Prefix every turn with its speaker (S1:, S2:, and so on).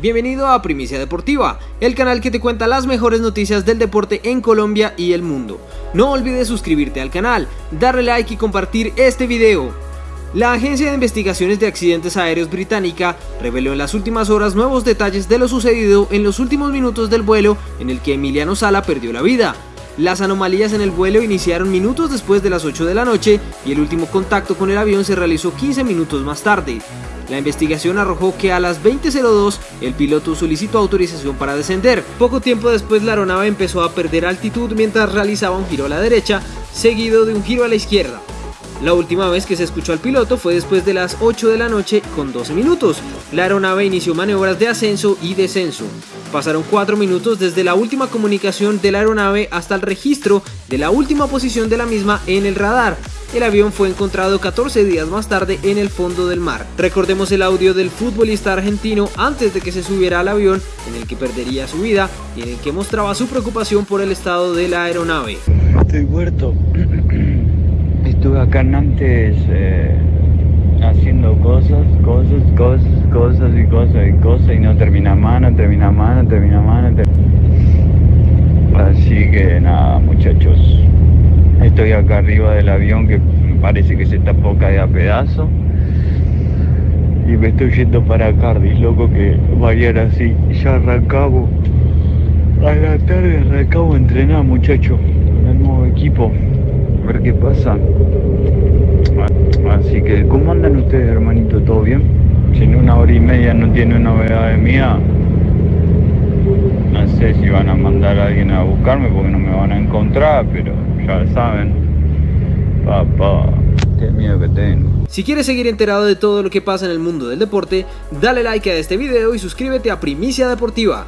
S1: Bienvenido a Primicia Deportiva, el canal que te cuenta las mejores noticias del deporte en Colombia y el mundo. No olvides suscribirte al canal, darle like y compartir este video. La Agencia de Investigaciones de Accidentes Aéreos británica reveló en las últimas horas nuevos detalles de lo sucedido en los últimos minutos del vuelo en el que Emiliano Sala perdió la vida. Las anomalías en el vuelo iniciaron minutos después de las 8 de la noche y el último contacto con el avión se realizó 15 minutos más tarde. La investigación arrojó que a las 20.02 el piloto solicitó autorización para descender. Poco tiempo después la aeronave empezó a perder altitud mientras realizaba un giro a la derecha, seguido de un giro a la izquierda. La última vez que se escuchó al piloto fue después de las 8 de la noche con 12 minutos. La aeronave inició maniobras de ascenso y descenso. Pasaron 4 minutos desde la última comunicación de la aeronave hasta el registro de la última posición de la misma en el radar. El avión fue encontrado 14 días más tarde en el fondo del mar. Recordemos el audio del futbolista argentino antes de que se subiera al avión en el que perdería su vida y en el que mostraba su preocupación por el estado de la aeronave.
S2: Estoy muerto. Estuve acá antes eh, haciendo cosas, cosas, cosas, cosas y cosas y cosas y no termina más, no termina más, termina más. No termina... Así que nada, muchachos. Estoy acá arriba del avión que parece que se está poca a pedazo. Y me estoy yendo para Cardiff, loco, que vayan así. Ya arrancamos. A la tarde arrancamos a entrenar, muchachos. El nuevo equipo. A ver qué pasa. Así que, ¿cómo andan ustedes, hermanito? ¿Todo bien? Si en una hora y media no tiene novedades mía, no sé si van a mandar a alguien a buscarme porque no me van a encontrar, pero ya saben. Papá, qué miedo que tengo.
S1: Si quieres seguir enterado de todo lo que pasa en el mundo del deporte, dale like a este video y suscríbete a Primicia Deportiva.